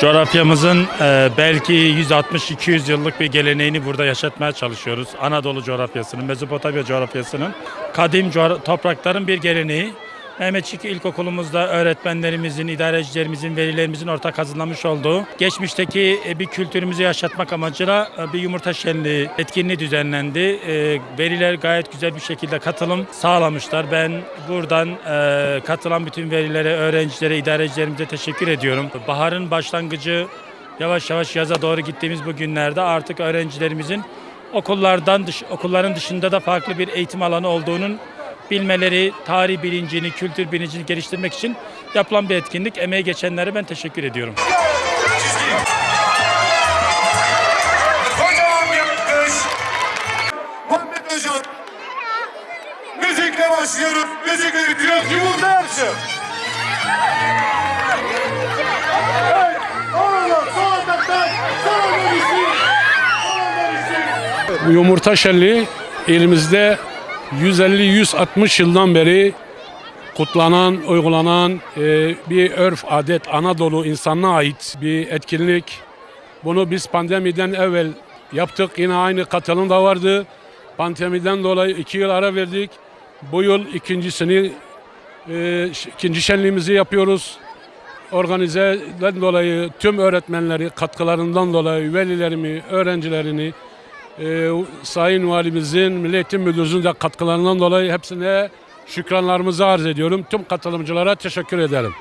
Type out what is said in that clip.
Coğrafyamızın e, belki 160-200 yıllık bir geleneğini burada yaşatmaya çalışıyoruz. Anadolu coğrafyasının, Mezopotamya coğrafyasının kadim toprakların bir geleneği. Mehmetçik İlkokulumuzda öğretmenlerimizin, idarecilerimizin, velilerimizin ortak hazırlamış olduğu geçmişteki e, bir kültürümüzü yaşatmak amacıyla e, bir yumurta şenliği etkinliği düzenlendi. E, Veliler gayet güzel bir şekilde katılım sağlamışlar. Ben buradan katılan bütün velilere, öğrencilere, idarecilerimize teşekkür ediyorum. Baharın başlangıcı yavaş yavaş yaza doğru gittiğimiz bu günlerde artık öğrencilerimizin okullardan dış, okulların dışında da farklı bir eğitim alanı olduğunun bilmeleri, tarih bilincini, kültür bilincini geliştirmek için yapılan bir etkinlik. Emeği geçenlere ben teşekkür ediyorum. Müzikle başlıyoruz. Müzikle bitiyoruz. Yumurta yarışı. Bu yumurta şenliği elimizde 150-160 yıldan beri kutlanan, uygulanan e, bir örf, adet, Anadolu insanına ait bir etkinlik. Bunu biz pandemiden evvel yaptık. Yine aynı katılım da vardı. Pandemiden dolayı iki yıl ara verdik. Bu yıl ikincisini, e, ikinci şenliğimizi yapıyoruz. Organizeden dolayı tüm öğretmenleri katkılarından dolayı velilerimi, öğrencilerini, e, Sayın Valimizin, Milli Eğitim Müdürümüzün de katkılarından dolayı hepsine şükranlarımızı arz ediyorum. Tüm katılımcılara teşekkür ederim.